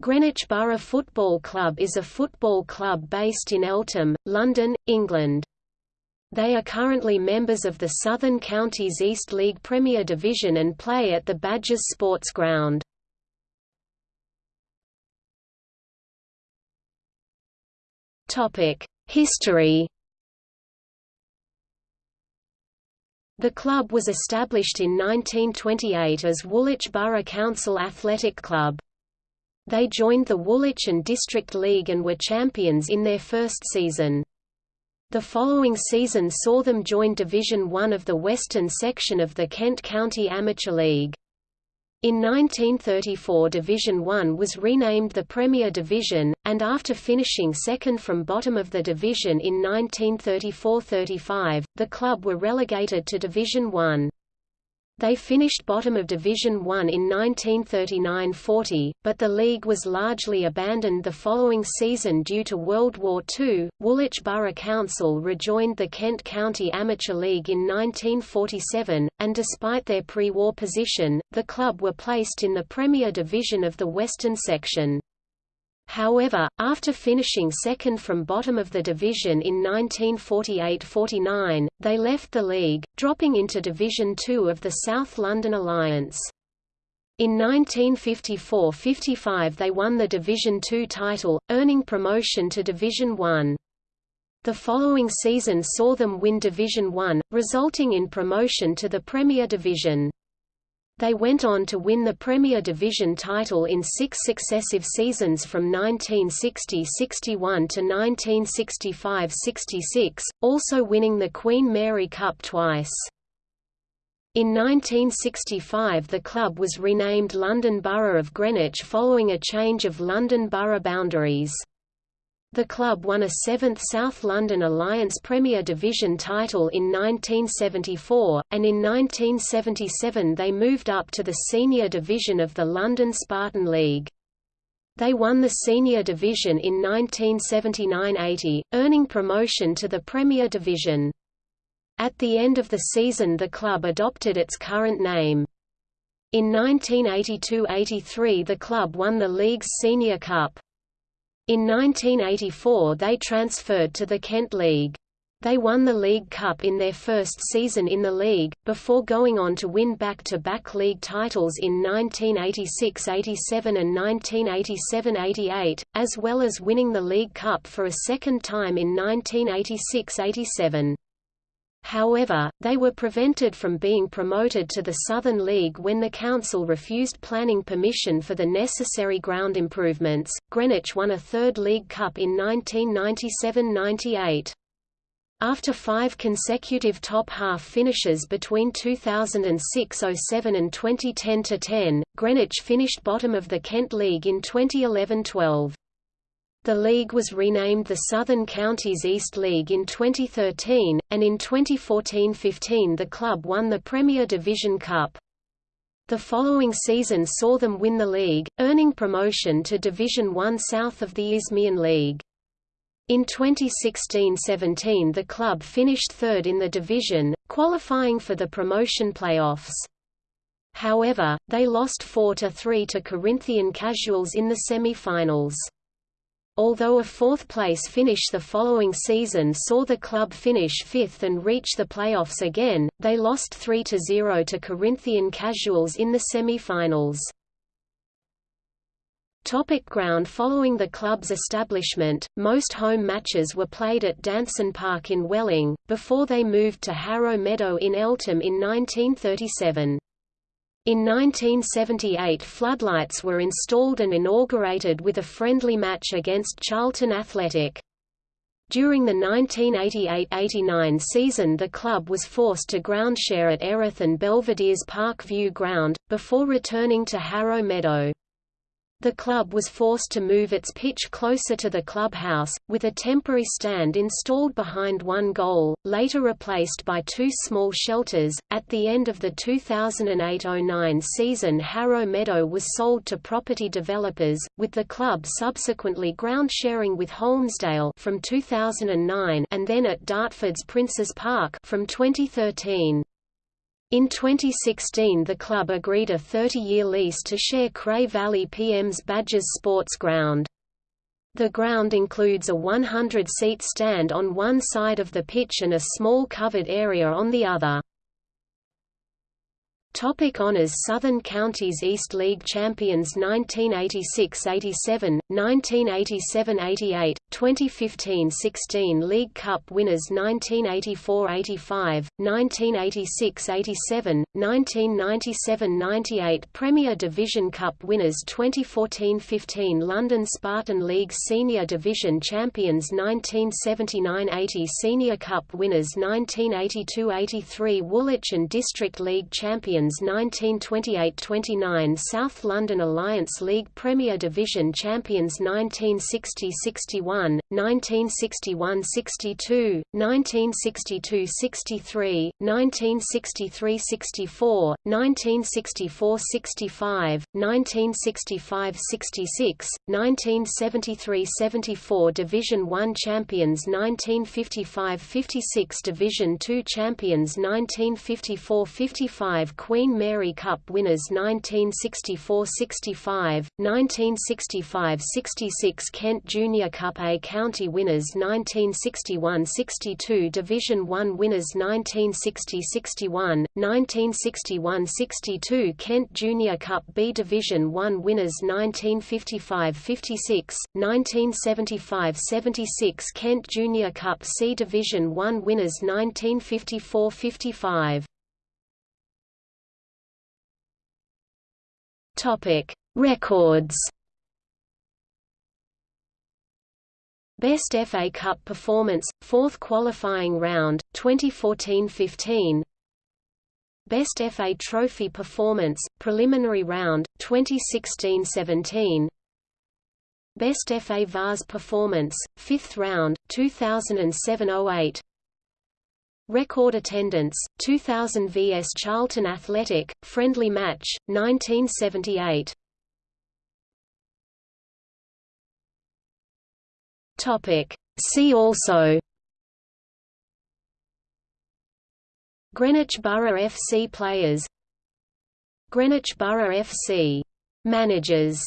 Greenwich Borough Football Club is a football club based in Eltham, London, England. They are currently members of the Southern Counties East League Premier Division and play at the Badgers Sports Ground. History The club was established in 1928 as Woolwich Borough Council Athletic Club. They joined the Woolwich and District League and were champions in their first season. The following season saw them join Division One of the western section of the Kent County Amateur League. In 1934 Division One was renamed the Premier Division, and after finishing second from bottom of the division in 1934–35, the club were relegated to Division One. They finished bottom of Division One in 1939–40, but the league was largely abandoned the following season due to World War II. Woolwich Borough Council rejoined the Kent County Amateur League in 1947, and despite their pre-war position, the club were placed in the Premier Division of the Western Section. However, after finishing second from bottom of the division in 1948–49, they left the league, dropping into Division Two of the South London Alliance. In 1954–55 they won the Division Two title, earning promotion to Division One. The following season saw them win Division One, resulting in promotion to the Premier Division. They went on to win the Premier Division title in six successive seasons from 1960–61 to 1965–66, also winning the Queen Mary Cup twice. In 1965 the club was renamed London Borough of Greenwich following a change of London borough boundaries. The club won a seventh South London Alliance Premier Division title in 1974, and in 1977 they moved up to the senior division of the London Spartan League. They won the senior division in 1979–80, earning promotion to the Premier Division. At the end of the season the club adopted its current name. In 1982–83 the club won the league's Senior Cup. In 1984 they transferred to the Kent League. They won the League Cup in their first season in the league, before going on to win back-to-back -back league titles in 1986–87 and 1987–88, as well as winning the League Cup for a second time in 1986–87. However, they were prevented from being promoted to the Southern League when the council refused planning permission for the necessary ground improvements. Greenwich won a third League Cup in 1997–98. After five consecutive top-half finishes between 2006–07 and 2010–10, Greenwich finished bottom of the Kent League in 2011–12. The league was renamed the Southern Counties East League in 2013, and in 2014–15 the club won the Premier Division Cup. The following season saw them win the league, earning promotion to Division One south of the Isthmian League. In 2016–17 the club finished third in the division, qualifying for the promotion playoffs. However, they lost 4–3 to Corinthian Casuals in the semi-finals. Although a fourth-place finish the following season saw the club finish fifth and reach the playoffs again, they lost 3–0 to Corinthian Casuals in the semi-finals. Topic ground Following the club's establishment, most home matches were played at Danson Park in Welling, before they moved to Harrow Meadow in Eltham in 1937. In 1978 floodlights were installed and inaugurated with a friendly match against Charlton Athletic. During the 1988–89 season the club was forced to groundshare at Erith and Belvedere's Park View ground, before returning to Harrow Meadow. The club was forced to move its pitch closer to the clubhouse, with a temporary stand installed behind one goal, later replaced by two small shelters. At the end of the 2008–09 season Harrow Meadow was sold to property developers, with the club subsequently ground sharing with Holmesdale from 2009 and then at Dartford's Princes Park from 2013. In 2016 the club agreed a 30-year lease to share Cray Valley PM's Badgers Sports Ground. The ground includes a 100-seat stand on one side of the pitch and a small covered area on the other. Topic honors Southern Counties East League champions 1986–87, 1987–88, 2015–16 League Cup winners 1984–85, 1986–87, 1997–98 Premier Division Cup winners 2014–15 London Spartan League Senior Division champions 1979–80 Senior Cup winners 1982–83 Woolwich and District League champions 1928–29 South London Alliance League Premier Division champions 1960–61, 1961–62, 1962–63, 1963–64, 1964–65, 1965–66, 1973–74 Division 1 champions 1955–56 Division 2 champions 1954–55 Queen Mary Cup winners 1964–65, 1965–66 Kent Junior Cup County winners 1961–62 Division 1 winners 1960–61, 1961–62 Kent Junior Cup B Division 1 winners 1955–56, 1975–76 Kent Junior Cup C Division 1 winners 1954–55 Topic: Records. Best FA Cup performance, fourth qualifying round, 2014–15. Best FA Trophy performance, preliminary round, 2016–17. Best FA Vase performance, fifth round, 2007–08. Record attendance, 2000 vs Charlton Athletic, friendly match, 1978. Topic. See also Greenwich Borough FC players Greenwich Borough FC managers